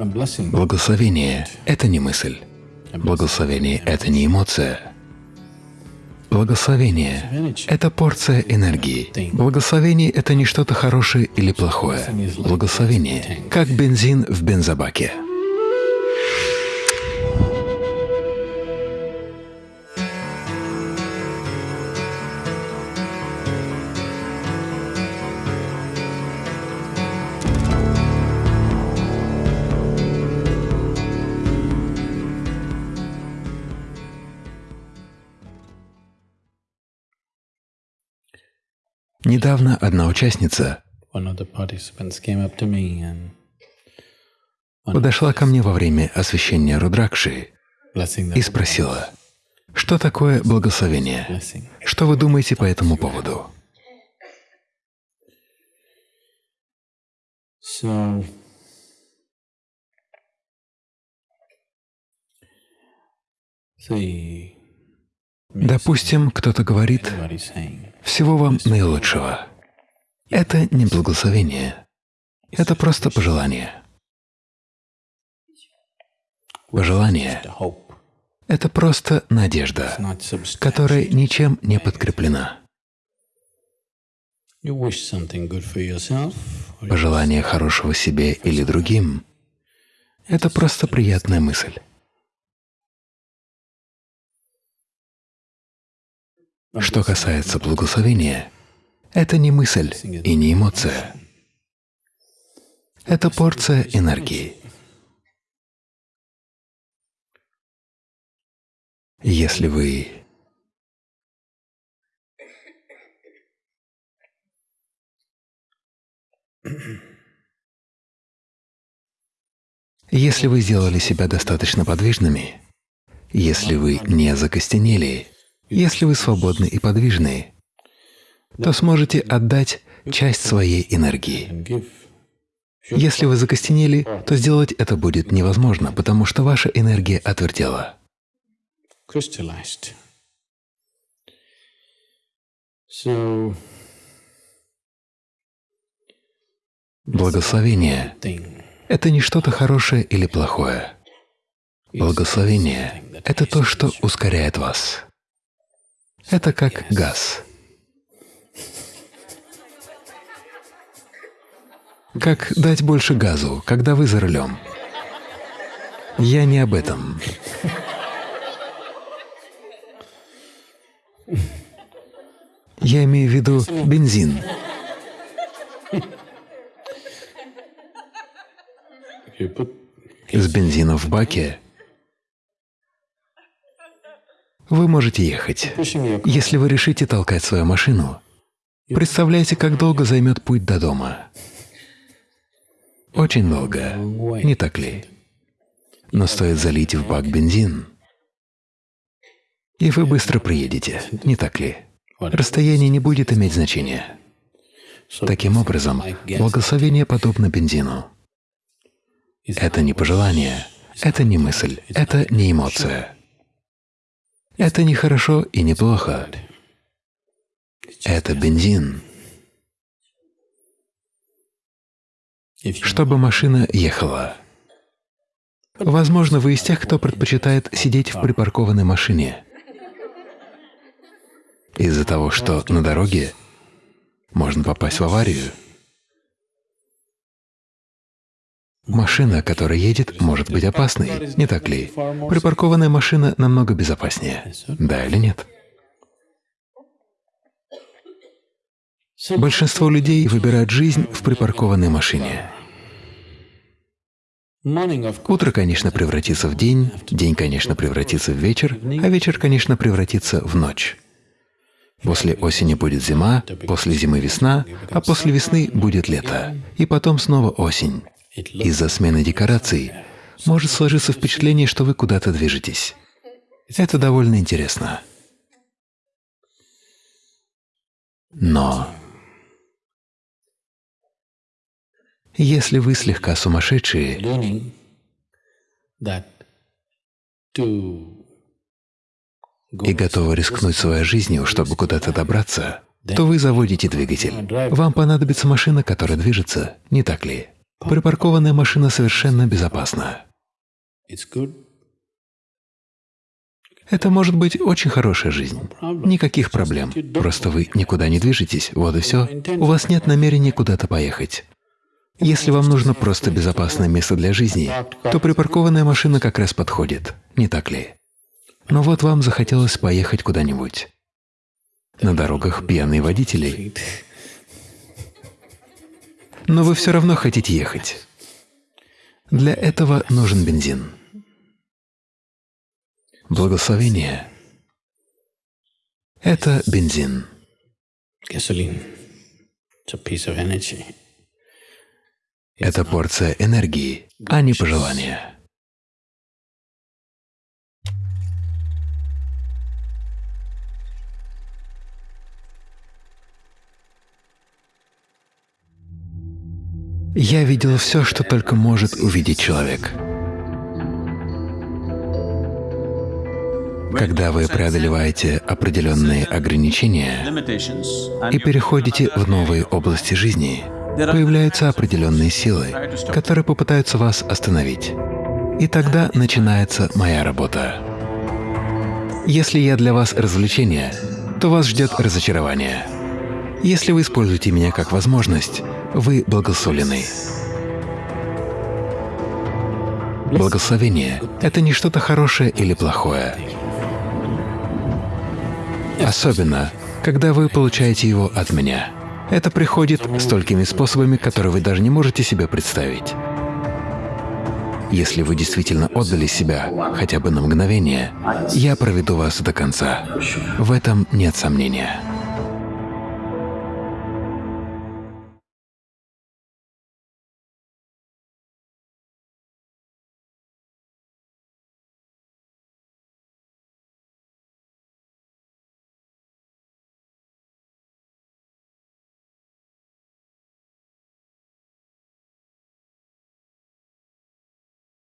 Благословение — это не мысль. Благословение — это не эмоция. Благословение — это порция энергии. Благословение — это не что-то хорошее или плохое. Благословение — как бензин в бензобаке. Недавно одна участница подошла ко мне во время освящения Рудракши и спросила, что такое благословение? Что вы думаете по этому поводу? Допустим, кто-то говорит, всего вам наилучшего. Это не благословение. Это просто пожелание. Пожелание — это просто надежда, которая ничем не подкреплена. Пожелание хорошего себе или другим — это просто приятная мысль. Что касается благословения, это не мысль и не эмоция. Это порция энергии. Если вы Если вы сделали себя достаточно подвижными, если вы не закостенели, если вы свободны и подвижны, то сможете отдать часть своей энергии. Если вы закостенели, то сделать это будет невозможно, потому что ваша энергия отвертела. Благословение — это не что-то хорошее или плохое. Благословение — это то, что ускоряет вас. Это как газ. Как дать больше газу, когда вы за рулем. Я не об этом. Я имею в виду бензин. С бензином в баке вы можете ехать. Если вы решите толкать свою машину, представляете, как долго займет путь до дома. Очень долго, не так ли? Но стоит залить в бак бензин, и вы быстро приедете, не так ли? Расстояние не будет иметь значения. Таким образом, благословение подобно бензину. Это не пожелание, это не мысль, это не эмоция. Это не хорошо и не плохо. Это бензин. Чтобы машина ехала. Возможно, вы из тех, кто предпочитает сидеть в припаркованной машине. Из-за того, что на дороге можно попасть в аварию. Машина, которая едет, может быть опасной, не так ли? Припаркованная машина намного безопаснее. Да или нет? Большинство людей выбирают жизнь в припаркованной машине. Утро, конечно, превратится в день, день, конечно, превратится в вечер, а вечер, конечно, превратится в ночь. После осени будет зима, после зимы весна, а после весны будет лето, и потом снова осень. Из-за смены декораций может сложиться впечатление, что вы куда-то движетесь. Это довольно интересно. Но если вы слегка сумасшедшие, и готовы рискнуть своей жизнью, чтобы куда-то добраться, то вы заводите двигатель. Вам понадобится машина, которая движется, не так ли? Припаркованная машина совершенно безопасна. Это может быть очень хорошая жизнь. Никаких проблем. Просто вы никуда не движетесь, вот и все. У вас нет намерения куда-то поехать. Если вам нужно просто безопасное место для жизни, то припаркованная машина как раз подходит, не так ли? Но вот вам захотелось поехать куда-нибудь. На дорогах пьяные водители. Но вы все равно хотите ехать. Для этого нужен бензин. Благословение — это бензин. Это порция энергии, а не пожелания. Я видел все, что только может увидеть человек. Когда вы преодолеваете определенные ограничения и переходите в новые области жизни, появляются определенные силы, которые попытаются вас остановить. И тогда начинается моя работа. Если я для вас развлечение, то вас ждет разочарование. Если вы используете меня как возможность, вы благословлены. Благословение — это не что-то хорошее или плохое. Особенно, когда вы получаете его от меня. Это приходит столькими способами, которые вы даже не можете себе представить. Если вы действительно отдали себя хотя бы на мгновение, я проведу вас до конца. В этом нет сомнения.